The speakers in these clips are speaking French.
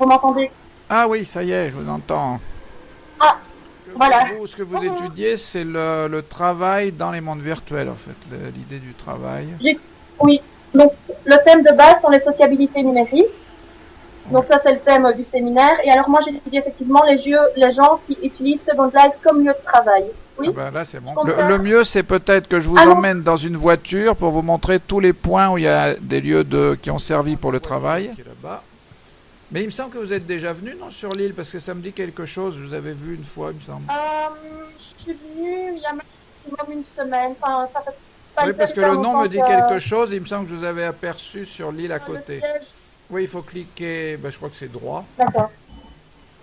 Vous m'entendez? Ah oui, ça y est, je vous entends. Ah, Que voilà. Vous, ce que vous étudiez, c'est le, le travail dans les mondes virtuels, en fait, l'idée du travail. Oui. Donc, le thème de base sont les sociabilités numériques. Donc ça, c'est le thème du séminaire. Et alors, moi, j'étudie effectivement les, jeux, les gens qui utilisent Second Life comme lieu de travail. Oui. Ah ben là, c'est bon. Le, mieux, c'est peut-être que je vous emmène dans une voiture pour vous montrer tous les points où il y a des lieux de, qui ont servi pour le travail. Qui est là-bas. Mais il me semble que vous êtes déjà venu, non, sur l'île, parce que ça me dit quelque chose. Je vous avais vu une fois, il me semble. Euh, je suis venue il y a maximum une semaine. Enfin, ça fait pas Oui, parce que le nom me dit que- quelque chose. Il me semble que je vous avais aperçu sur l'île à côté. Oui, il faut cliquer. Ben, je crois que c'est droit. D'accord.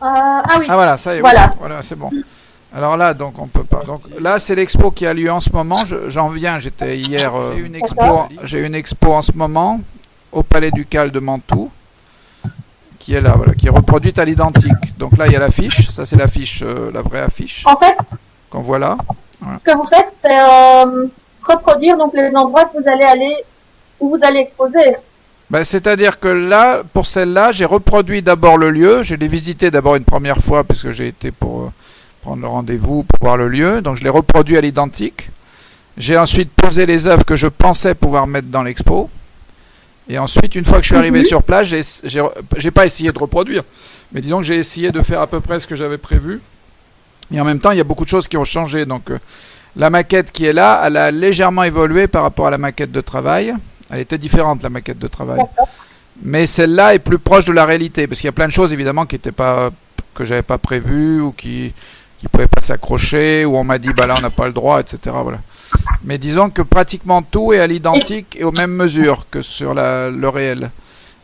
Euh, ah oui. Ah voilà, ça y est. Voilà. oui. Voilà, c'est bon. Alors là, donc on peut pas. Donc là, c'est l'expo qui a lieu en ce moment. Je- J'en viens. J'étais hier. euh, j'ai une expo. J'ai une expo en ce moment au Palais du Cal de Mantoue, qui est là, voilà, qui est reproduite à l'identique. Donc là, il y a l'affiche. Ça, c'est l'affiche, euh, la vraie affiche En fait, qu'on voit là. ce que vous faites, c'est euh, reproduire donc les endroits que vous allez aller, où vous allez exposer. Ben, C'est-à-dire que là, pour celle-là, j'ai reproduit d'abord le lieu. Je l'ai visité d'abord une première fois puisque j'ai été pour euh, prendre le rendez-vous pour voir le lieu. Donc je l'ai reproduit à l'identique. J'ai ensuite posé les œuvres que je pensais pouvoir mettre dans l'expo. Et ensuite, une fois que je suis arrivé Mhm. sur place, j'ai- pas essayé de reproduire, mais disons que j'ai essayé de faire à peu près ce que j'avais prévu. Et en même temps, il y a beaucoup de choses qui ont changé. Donc euh, la maquette qui est là, elle a légèrement évolué par rapport à la maquette de travail. Elle était différente, la maquette de travail. Mais celle-là est plus proche de la réalité, parce qu'il y a plein de choses évidemment qui étaient pas que j'avais pas prévues ou qui qui pouvaient pas s'accrocher, ou on m'a dit bah là on n'a pas le droit, etc. Voilà. Mais disons que pratiquement tout est à l'identique et aux mêmes mesures que sur la, le réel.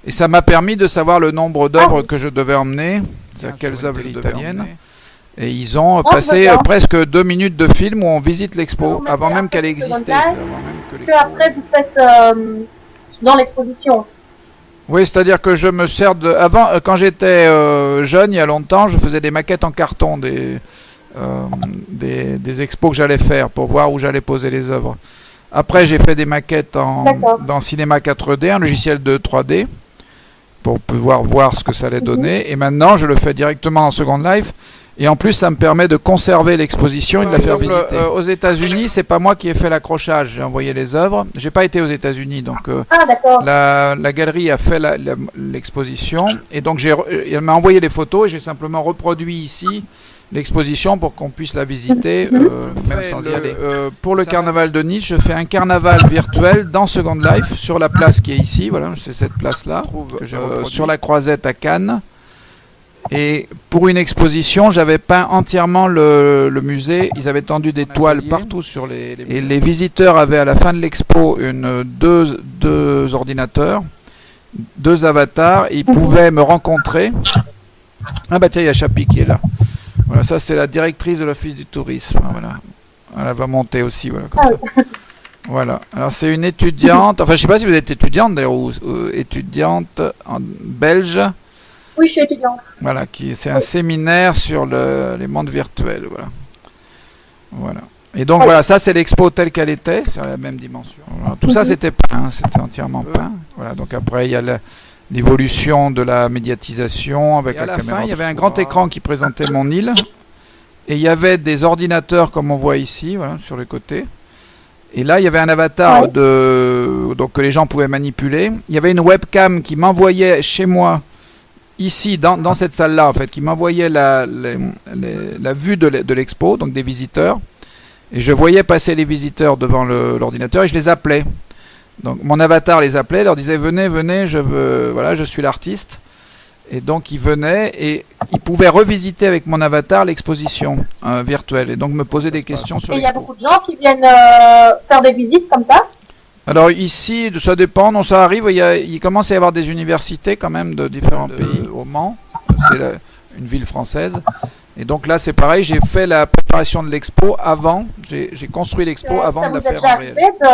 Et ça m'a permis de savoir le nombre d'œuvres Ah que je devais emmener, c'est-à-dire quelles œuvres italiennes. Et ils ont Ah, passé presque deux minutes de film où on visite l'expo, avant même qu'elle existait. live, avant même que après, vous faites euh, dans l'exposition. Oui, c'est-à-dire que je me sers de. Avant, euh, quand j'étais euh, jeune, il y a longtemps, je faisais des maquettes en carton des, euh, des, des expos que j'allais faire pour voir où j'allais poser les œuvres. Après, j'ai fait des maquettes en, dans Cinéma 4D, un logiciel de 3D, pour pouvoir voir ce que ça allait Mhm. donner. Et maintenant, je le fais directement dans Second Life. Et en plus, ça me permet de conserver l'exposition et de la faire visiter. euh, aux États-Unis, c'est pas moi qui ai fait l'accrochage. J'ai envoyé les œuvres. J'ai pas été aux États-Unis, donc. euh, Ah, la, la galerie a fait l'exposition et donc j'ai, elle m'a envoyé les photos et j'ai simplement reproduit ici l'exposition pour qu'on puisse la visiter euh, même sans y aller. Euh, pour le carnaval de Nice, je fais un carnaval virtuel dans Second Life sur la place qui est ici, voilà, c'est cette place-là, euh, sur la croisette à Cannes. Et pour une exposition, j'avais peint entièrement le, le musée. Ils avaient tendu des toiles partout sur les, Et les visiteurs avaient à la fin de l'expo une deux, deux ordinateurs, deux avatars. Ils pouvaient me rencontrer. Ah bah tiens, il y a Chapi qui est là. Ça c'est la directrice de l'office du tourisme. Voilà. Elle va monter aussi, voilà, comme ça. Voilà. Alors c'est une étudiante. Enfin, je sais pas si vous êtes étudiante d'ailleurs ou, ou étudiante en belge. Oui, je suis étudiante. Voilà, qui c'est un séminaire sur le- les mondes virtuels, voilà. Voilà. Et donc voilà, ça c'est l'expo telle qu'elle était, sur la même dimension. Tout ça c'était peint, hein, c'était entièrement peint. Voilà, donc après il y a le- l'évolution de la médiatisation avec Et à la, la caméra. fin, il y avait un grand écran qui présentait mon île. Et il y avait des ordinateurs comme on voit ici, voilà, sur les côtés. Et là, il y avait un avatar Ouais. de donc que les gens pouvaient manipuler. Il y avait une webcam qui m'envoyait chez moi ici dans, dans cette salle-là en fait, qui m'envoyait la, les- les- la vue de l'e- l'expo, donc des visiteurs. Et je voyais passer les visiteurs devant le- l'ordinateur et je les appelais. Donc mon avatar les appelait, leur disait venez, venez, je veux, voilà, je suis l'artiste. Et donc ils venaient et ils pouvaient revisiter avec mon avatar l'exposition euh, virtuelle et donc me poser des questions sur Et il y a beaucoup de gens qui viennent euh, faire des visites comme ça? Alors ici, ça dépend, non, ça arrive. Il, y a- il commence à y avoir des universités quand même de différents pays au Mans. C'est la- une ville française. Et donc là, c'est pareil. J'ai fait la préparation de l'expo avant. J'ai j'ai construit l'expo Euh, avant ça de la faire déjà en réel. arrivé de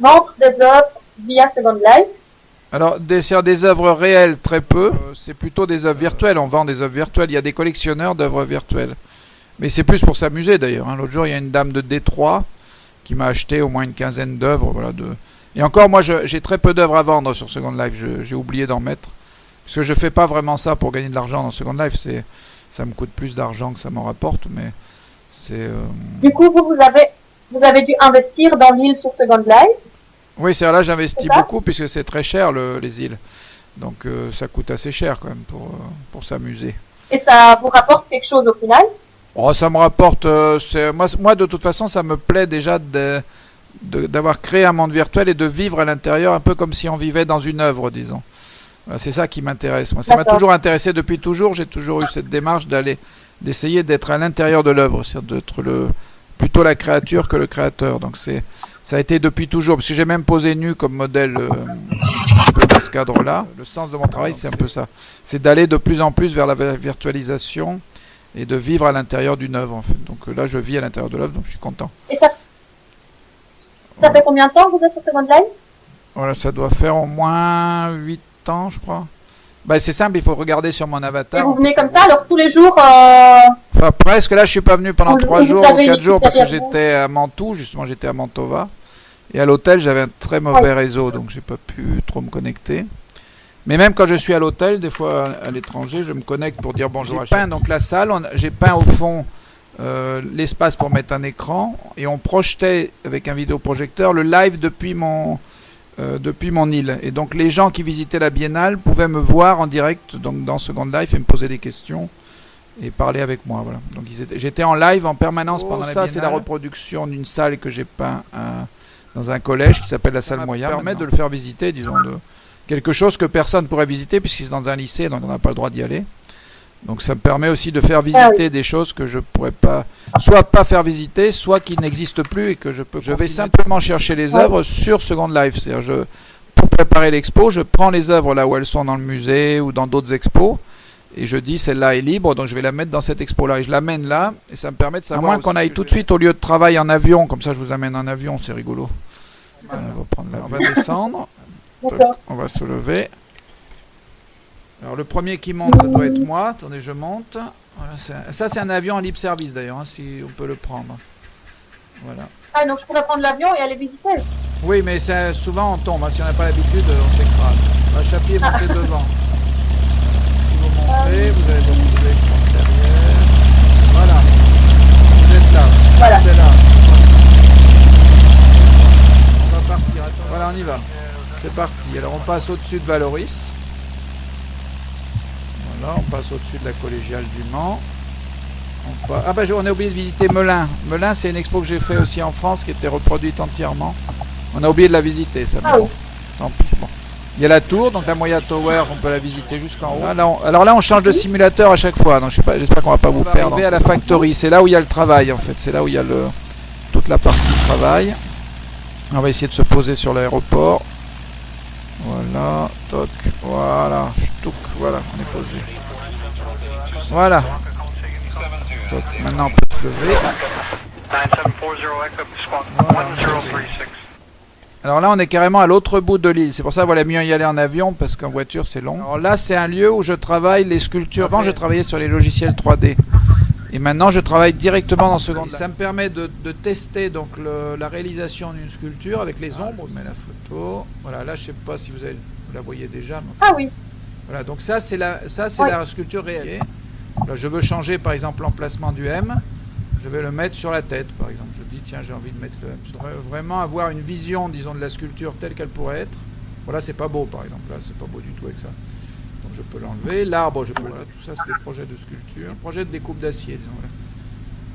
vendre des œuvres via Second Life. Alors des, des œuvres réelles, très peu. Euh, c'est plutôt des œuvres virtuelles. On vend des œuvres virtuelles. Il y a des collectionneurs d'œuvres virtuelles. Mais c'est plus pour s'amuser d'ailleurs. hein. L'autre jour, il y a une dame de Détroit qui m'a acheté au moins une quinzaine d'œuvres. Voilà, de... Et encore, moi, j'ai très peu d'œuvres à vendre sur Second Life. J'ai oublié d'en mettre. Parce que je fais pas vraiment ça pour gagner de l'argent dans Second Life. Ça me coûte plus d'argent que ça m'en rapporte, mais c'est. Euh, du coup, vous, vous avez, vous avez dû investir dans l'île sur Second Life. Oui, c'est là j'investis beaucoup puisque c'est très cher le, les îles. Donc euh, ça coûte assez cher quand même pour, euh, pour s'amuser. Et ça vous rapporte quelque chose au final Oh, ça me rapporte. moi, moi, de toute façon, ça me plaît déjà de, d'avoir créé un monde virtuel et de vivre à l'intérieur un peu comme si on vivait dans une œuvre, disons. C'est ça qui m'intéresse. Moi, ça m'a toujours intéressé depuis toujours. J'ai toujours eu cette démarche d'aller, d'essayer d'être à l'intérieur de l'œuvre, c'est-à-dire d'être le plutôt la créature que le créateur. Donc c'est, ça a été depuis toujours. Parce que j'ai même posé nu comme modèle euh, dans ce cadre-là. Le sens de mon travail, c'est un peu ça. C'est d'aller de plus en plus vers la virtualisation et de vivre à l'intérieur d'une œuvre. En fait. Donc là, je vis à l'intérieur de l'œuvre, donc je suis content. Et ça ça fait combien de temps que vous êtes sur Second Life Voilà, ça doit faire au moins 8 ans, je crois. Bah, c'est simple, il faut regarder sur mon avatar. Et vous venez comme ça, alors tous les jours euh... Enfin, presque. Là, je suis pas venu pendant 3 jours ou 4 jours parce que j'étais à Mantoue, justement, j'étais à Mantova. Et à l'hôtel, j'avais un très mauvais réseau, donc j'ai pas pu trop me connecter. Mais même quand je suis à l'hôtel, des fois à l'étranger, je me connecte pour dire bonjour. J'ai peint donc la salle, j'ai peint au fond euh, l'espace pour mettre un écran et on projetait avec un vidéoprojecteur le live depuis mon, euh, depuis mon île. Et donc les gens qui visitaient la biennale pouvaient me voir en direct donc dans Second Life et me poser des questions et parler avec moi. Voilà. Donc j'étais en live en permanence oh, pendant ça. C'est la reproduction d'une salle que j'ai peint dans un collège qui s'appelle la salle Moya. Ça permet de le faire visiter, disons, de quelque chose que personne pourrait visiter puisqu'il est dans un lycée, donc on n'a pas le droit d'y aller. Donc ça me permet aussi de faire visiter des choses que je pourrais pas, soit pas faire visiter, soit qui n'existent plus et que je peux. Je vais simplement chercher les œuvres sur Second Life. C'est-à-dire, je, pour préparer l'expo, je prends les œuvres là où elles sont dans le musée ou dans d'autres expos et je dis celle-là est libre, donc je vais la mettre dans cette expo-là et je l'amène là et ça me permet de savoir. À moins qu'on aille tout de suite au lieu de travail en avion, comme ça je vous amène en avion, c'est rigolo. on va prendre on va descendre, on va se lever. Alors le premier qui monte, ça doit être moi. Attendez, je monte. ça, c'est un avion en libre service d'ailleurs, hein, si on peut le prendre. Voilà. Ah, donc je pourrais prendre l'avion et aller visiter Oui, mais souvent on tombe. Hein. Si on n'a pas l'habitude, on s'écrase. La chapier montez devant. Si vous montez, vous allez vous retrouver derrière. Voilà. Vous êtes là. Voilà. Vous êtes là. On va partir. Voilà, on y va. C'est parti. Alors on passe au-dessus de Valoris on passe au-dessus de la collégiale du Mans. On Ah bah on a oublié de visiter Melun. Melun c'est une expo que j'ai fait aussi en France qui était reproduite entièrement. On a oublié de la visiter, ça. Ah Tant pis. Il y a la tour, donc la Moya Tower, on peut la visiter jusqu'en haut. alors là, on change de simulateur à chaque fois, donc je sais pas, j'espère qu'on va pas vous perdre. à la factory, c'est là où il y a le travail en fait, c'est là où il y a le, toute la partie travail. On va essayer de se poser sur l'aéroport. Voilà, toc, voilà, voilà, on est posé. Voilà. Maintenant on peut se lever. Alors là, on est carrément à l'autre bout de l'île. C'est pour ça valait mieux y aller en avion parce qu'en voiture, c'est long. Alors là, c'est un lieu où je travaille les sculptures. Avant, je travaillais sur les logiciels 3D. Et maintenant, je travaille directement dans Second Life. Ça me permet de, tester donc la réalisation d'une sculpture avec les ombres. Je mets la photo. Voilà, là, je sais pas si vous, avez, la voyez déjà. Ah oui. Voilà, donc ça, c'est la, ça, c'est la sculpture réelle. Là, je veux changer, par exemple, l'emplacement du M. Je vais le mettre sur la tête, par exemple. Je dis, tiens, j'ai envie de mettre le M. Je voudrais vraiment avoir une vision, disons, de la sculpture telle qu'elle pourrait être. Voilà, c'est pas beau, par exemple. Là, c'est pas beau du tout avec ça je peux l'enlever. L'arbre, je peux. Voilà, tout ça, c'est des projets de sculpture. Projet de découpe d'acier, disons.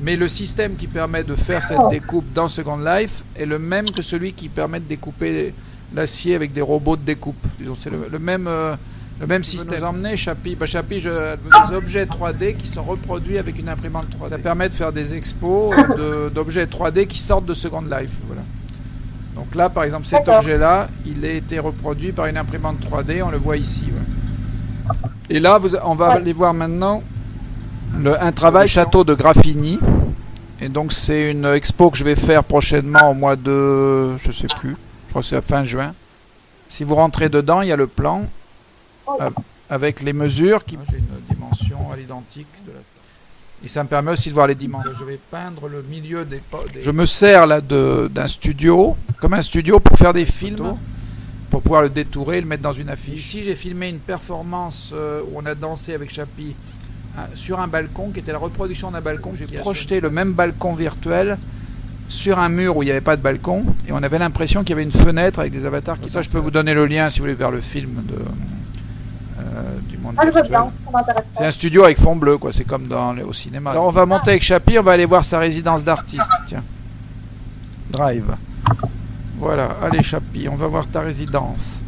Mais le système qui permet de faire cette découpe dans Second Life est le même que celui qui permet de découper l'acier avec des robots de découpe. Disons, c'est le, même. Euh, le même système. Nous emmener Chapi? Bah, Chapi, je, des objets 3D qui sont reproduits avec une imprimante 3D. Ça permet de faire des expos d'objets 3D qui sortent de Second Life. Voilà. Donc là, par exemple, cet objet-là, il a été reproduit par une imprimante 3D. On le voit ici. Voilà. Et là, on va aller voir maintenant le, un travail château de Graffini. Et donc c'est une expo que je vais faire prochainement au mois de, je sais plus, je crois que c'est à fin juin. Si vous rentrez dedans, il y a le plan euh, avec les mesures qui. J'ai une dimension à l'identique de la et ça me permet aussi de voir les dimensions. Je vais peindre le milieu des. des... Je me sers là d'un studio, comme un studio pour faire des films pour pouvoir le détourer le mettre dans une affiche. Ici, j'ai filmé une performance euh, où on a dansé avec Chapi sur un balcon qui était la reproduction d'un balcon. J'ai projeté le même balcon virtuel sur un mur où il n'y avait pas de balcon et on avait l'impression qu'il y avait une fenêtre avec des avatars qui ça je peux vous donner le lien si vous voulez vers le film de euh, du monde Ah, C'est un studio avec fond bleu, quoi. C'est comme dans le- au cinéma. Alors on va monter avec Chapi, on va aller voir sa résidence d'artiste. Tiens. Drive. Voilà, allez Chapi, on va voir ta résidence.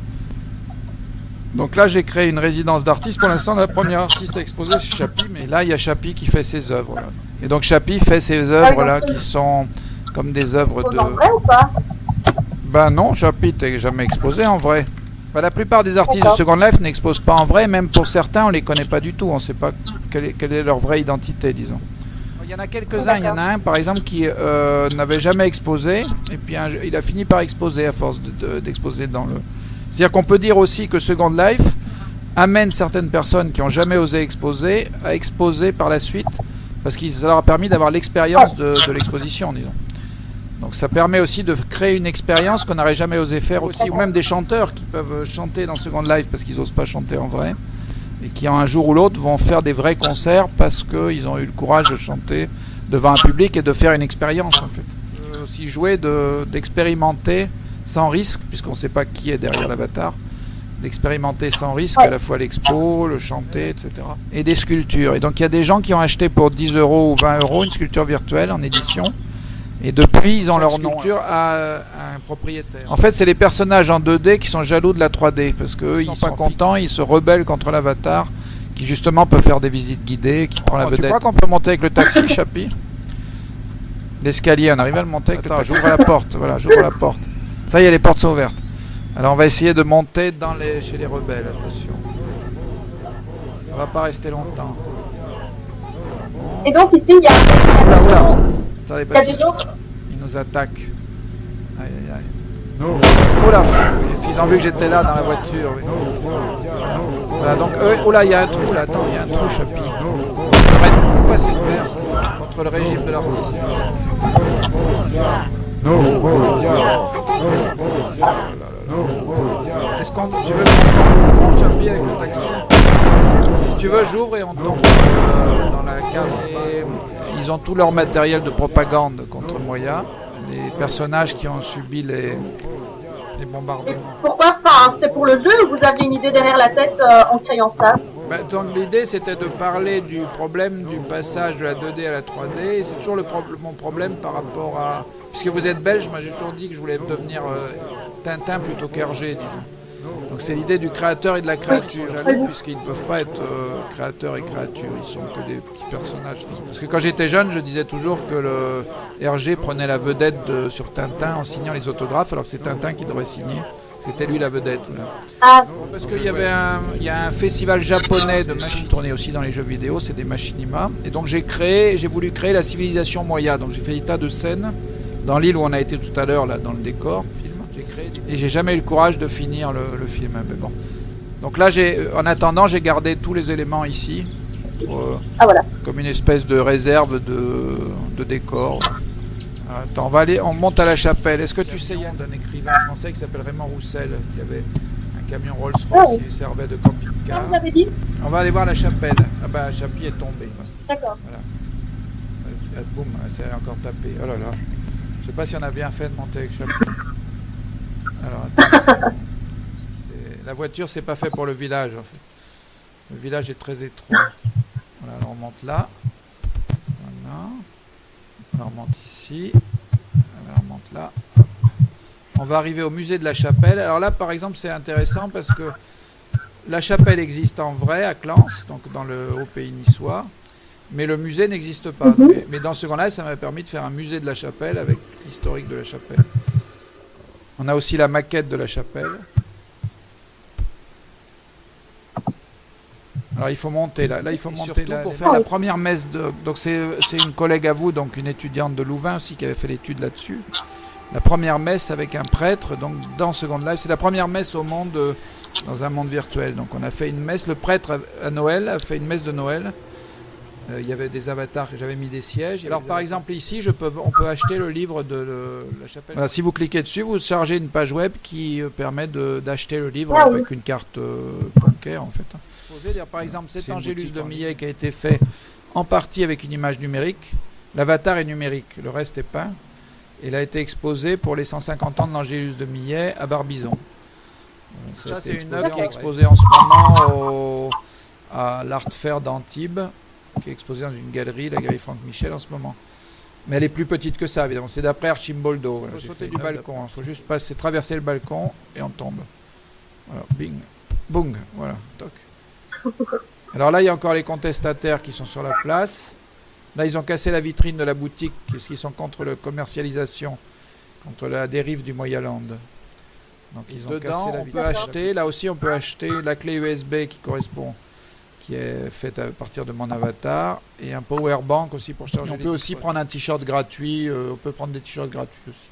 Donc là, j'ai créé une résidence d'artiste. Pour l'instant, la première artiste à exposer, c'est Chapi. Mais là, il y a Chapi qui fait ses œuvres. là. Et donc Chapi fait ses œuvres là, qui sont comme des œuvres de. en vrai ou pas? Ben non, Chapi, t'es jamais exposé en vrai. Ben, la plupart des artistes de. Second Life n'exposent pas en vrai, même pour certains, on les connaît pas du tout, on sait pas quelle est, quelle est leur vraie identité, disons. Il y en a quelques-uns, il y en a un par exemple qui euh, n'avait jamais exposé, et puis un- il a fini par exposer à force de- de- d'exposer dans le... C'est-à-dire qu'on peut dire aussi que Second Life amène certaines personnes qui ont jamais osé exposer à exposer par la suite, parce que ça leur a permis d'avoir l'expérience de, de l'exposition, disons. Donc ça permet aussi de créer une expérience qu'on n'aurait jamais osé faire aussi, ou même des chanteurs qui peuvent chanter dans Second Life parce qu'ils n'osent pas chanter en vrai, et qui un jour ou l'autre vont faire des vrais concerts parce qu'ils ont eu le courage de chanter devant un public et de faire une expérience en fait. Aussi jouer de- d'expérimenter sans risque, puisqu'on ne sait pas qui est derrière l'avatar, d'expérimenter sans risque à la fois l'expo, le chanter, etc. Et des sculptures. Et donc il y a des gens qui ont acheté pour 10 euros ou 20 euros une sculpture virtuelle en édition. Et depuis, ils ont leur nom à, à un propriétaire. En fait, c'est les personnages en 2D qui sont jaloux de la 3D parce qu'eux, ils sont pas contents, ils se rebellent contre l'avatar qui justement peut faire des visites guidées, qui prend la vedette. Tu crois qu'on peut monter avec le taxi, Chapi L'escalier, on arrive à le monter avec le taxi. J'ouvre la porte, voilà, j'ouvre la porte. Ça y est, les portes sont ouvertes. Alors on va essayer de monter dans les, chez les rebelles, attention. On va pas rester longtemps. Et donc ici, il y a, Oula, il y a, oula. Attendez, parce gens. nous attaquent. Aïe aïe aïe. Oula, oui, s'ils ont vu que j'étais là dans la voiture. oui. Voilà, donc, eux, oula, il y a un trou là, attends, il y a un trou, Chapi. Pourquoi c'est vert ça Contre le régime de l'artiste. Est-ce qu'on tu veux qu'on tombe au fond, Chapi, avec le taxi? Si tu veux, j'ouvre et on tombe euh, dans la cave. Et ils ont tout leur matériel de propagande contre Moya. Les personnages qui ont subi les, les bombardements. Pourquoi Enfin, c'est pour le jeu ou vous aviez une idée derrière la tête euh, en créant ça? Ben, donc l'idée c'était de parler du problème du passage de la 2D à la 3D. Et c'est toujours le pro- mon problème par rapport à. Puisque vous êtes belge, moi j'ai toujours dit que je voulais devenir euh, Tintin plutôt qu'Hergé, disons. Donc c'est l'idée du créateur et de la créature, puisqu'ils ne peuvent pas être euh, créateurs et créatures, ils sont que des petits personnages fixes. Parce que quand j'étais jeune, je disais toujours que le Hergé prenait la vedette de- sur Tintin en signant les autographes, alors que c'est Tintin qui devrait signer. C'était lui la vedette. Ah, Parce qu'il y avait un, il y a un festival japonais de machines tournées aussi dans les jeux vidéo, c'est des machinima. Et donc j'ai créé, j'ai voulu créer la civilisation Moya. Donc j'ai fait des tas de scènes dans l'île où on a été tout à l'heure là dans le décor. Et j'ai jamais eu le courage de finir le, le film. Mais bon. Donc là j'ai, en attendant, j'ai gardé tous les éléments ici. pour, euh, ah voilà. comme une espèce de réserve de, de décor. Attends, on va aller, on monte à la chapelle. Est-ce que tu sais, Yann, d'un écrivain français qui s'appelle Raymond Roussel, qui avait un camion Ah Rolls-Royce oui. qui servait de camping-car? Dit? On va aller voir la chapelle. Ah bah, Chapi est tombé. D'accord. Ah, boum, ça a encore tapé. Oh là là. Je sais pas si on a bien fait de monter avec Chapi. Alors, La voiture, c'est pas fait pour le village, en fait. Le village est très étroit. Voilà, alors on monte là. Voilà. Alors on monte ici. Alors on monte là. On va arriver au musée de la chapelle. Alors là, par exemple, c'est intéressant parce que la chapelle existe en vrai à Clans, donc dans le haut pays niçois, mais le musée n'existe pas. Mhm. mais, mais dans ce Life, ça m'a permis de faire un musée de la chapelle avec l'historique de la chapelle. On a aussi la maquette de la chapelle. Alors il faut monter là, là il faut monter là pour faire la première messe de donc c'est une collègue à vous donc une étudiante de Louvain aussi qui avait fait l'étude là-dessus. La première messe avec un prêtre donc dans Second Life, c'est la première messe au monde euh, dans un monde virtuel. Donc on a fait une messe le prêtre à- à Noël a fait une messe de Noël Euh, il y avait des avatars, j'avais mis des sièges. Alors par exemple ici, je peux, on peut acheter le livre de la chapelle. Voilà, si vous cliquez dessus, vous chargez une page web qui euh, permet d'acheter le livre ah avec une carte euh, bancaire en fait. Dire, par exemple, cet Angélus de Millet qui a été fait en partie avec une image numérique. L'avatar est numérique, le reste est peint. Il a été exposé pour les 150 ans de l'Angélus de Millet à Barbizon. Ça, c'est une œuvre qui est exposée en ce moment au, à l'Art Fair d'Antibes qui est exposée dans une galerie, la galerie Franck Michel en ce moment. Mais elle est plus petite que ça, évidemment. C'est d'après Archimboldo. Il faut sauter du balcon. Il faut juste passer, traverser le balcon et on tombe. Voilà, bing, bung, voilà, toc. Alors là, il y a encore les contestataires qui sont sur la place. Là, ils ont cassé la vitrine de la boutique parce qu'ils sont contre la commercialisation, contre la dérive du Moyaland. Donc ils ont cassé la vitrine. On peut acheter, là aussi, on peut acheter la clé USB qui correspond qui est faite à partir de mon avatar et un power bank aussi pour charger. On peut aussi prendre un t-shirt gratuit. Euh, on peut prendre des t-shirts gratuits aussi.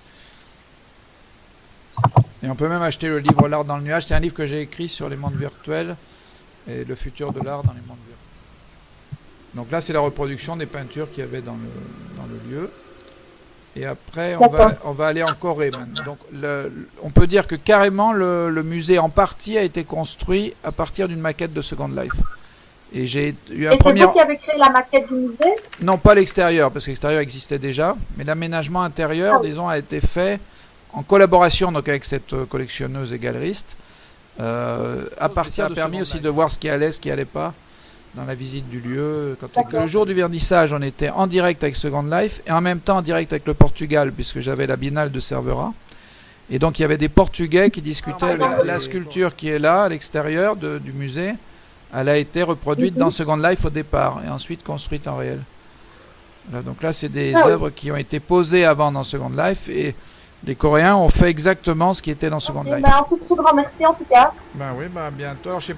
Et on peut même acheter le livre L'art dans le nuage. C'est un livre que j'ai écrit sur les mondes virtuels et le futur de l'art dans les mondes virtuels. Donc là, c'est la reproduction des peintures qu'il y avait dans le, dans le lieu. Et après, on va, on va aller en Corée maintenant. Donc, le, on peut dire que carrément, le, le musée en partie a été construit à partir d'une maquette de Second Life. Et j'ai eu un et premier. C'est vous qui avez créé la maquette du musée Non, pas l'extérieur, parce que l'extérieur existait déjà, mais l'aménagement intérieur, ah disons, a été fait en collaboration donc avec cette euh, collectionneuse et galeriste. Euh, à partir ça a permis aussi de voir ce qui allait, ce qui allait pas dans la visite du lieu. Quand le jour du vernissage, on était en direct avec Second Life et en même temps en direct avec le Portugal, puisque j'avais la Biennale de Cervera. Et donc il y avait des Portugais qui discutaient ah, la, sculpture qui est là, à l'extérieur du musée elle a été reproduite dans Second Life au départ et ensuite construite en réel. donc là, c'est des ah œuvres qui ont été posées avant dans Second Life et les Coréens ont fait exactement ce qui était dans Second Life. Ben, un tout, grand merci en tout cas. Ben oui, ben bientôt. Alors, je sais pas